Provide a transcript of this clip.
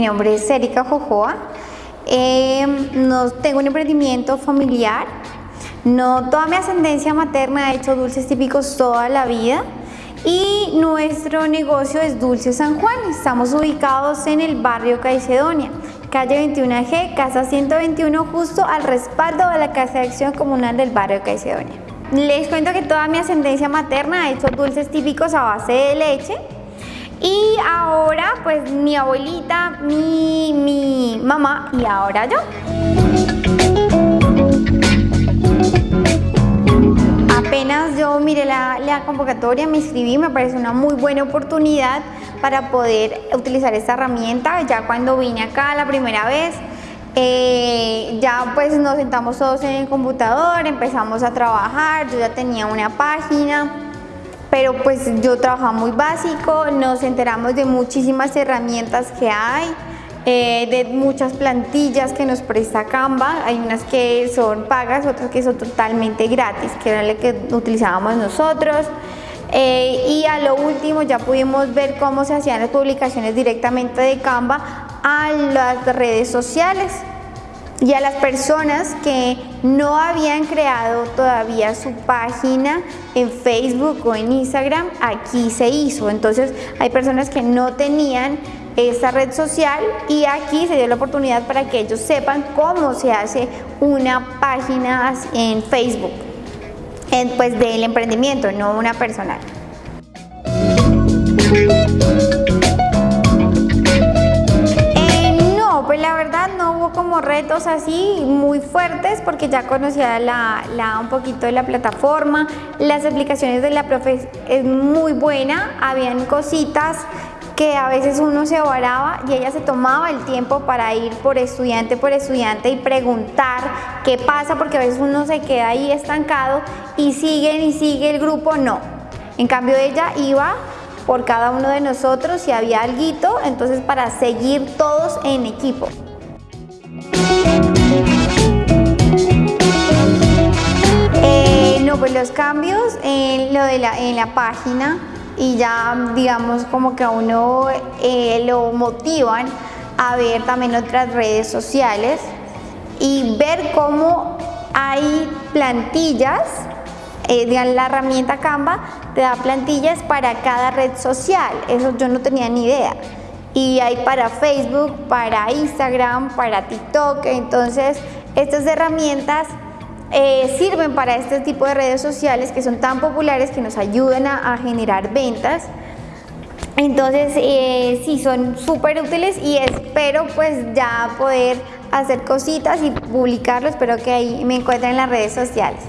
nombre es Erika Jojoa. Eh, no, tengo un emprendimiento familiar. No, toda mi ascendencia materna ha hecho dulces típicos toda la vida y nuestro negocio es Dulce San Juan. Estamos ubicados en el barrio Caicedonia, calle 21G, casa 121, justo al respaldo de la Casa de Acción Comunal del barrio Caicedonia. Les cuento que toda mi ascendencia materna ha hecho dulces típicos a base de leche y ahora pues mi abuelita, mi, mi mamá y ahora yo. Apenas yo miré la, convocatoria, me inscribí, me parece una muy buena oportunidad para poder utilizar esta herramienta. Ya cuando vine acá la primera vez, eh, ya pues nos sentamos todos en el computador, empezamos a trabajar, yo ya tenía una página, pero pues yo trabajaba muy básico, nos enteramos de muchísimas herramientas que hay, eh, de muchas plantillas que nos presta Canva, hay unas que son pagas, otras que son totalmente gratis, que era la que utilizábamos nosotros. Eh, y a lo último ya pudimos ver cómo se hacían las publicaciones directamente de Canva a las redes sociales y a las personas que no habían creado todavía su página en Facebook o en Instagram, aquí se hizo. Entonces hay personas que no tenían esta red social y aquí se dio la oportunidad para que ellos sepan cómo se hace una página en Facebook pues del emprendimiento, no una personal. Así muy fuertes porque ya conocía la, un poquito de la plataforma, las explicaciones de la profe es muy buena, habían cositas que a veces uno se varaba y ella se tomaba el tiempo para ir por estudiante por estudiante y preguntar qué pasa porque a veces uno se queda ahí estancado y sigue y sigue el grupo, no. En cambio ella iba por cada uno de nosotros si había algo, entonces para seguir todos en equipo. Eh, no, pues los cambios en, lo de la, en la página y ya digamos como que a uno eh, lo motivan a ver también otras redes sociales y ver cómo hay plantillas, eh, la herramienta Canva te da plantillas para cada red social, eso yo no tenía ni idea. Y hay para Facebook, para Instagram, para TikTok, entonces estas herramientas eh, sirven para este tipo de redes sociales que son tan populares que nos ayudan a, generar ventas. Entonces eh, sí, son súper útiles y espero pues ya poder hacer cositas y publicarlo. Espero que ahí me encuentren en las redes sociales.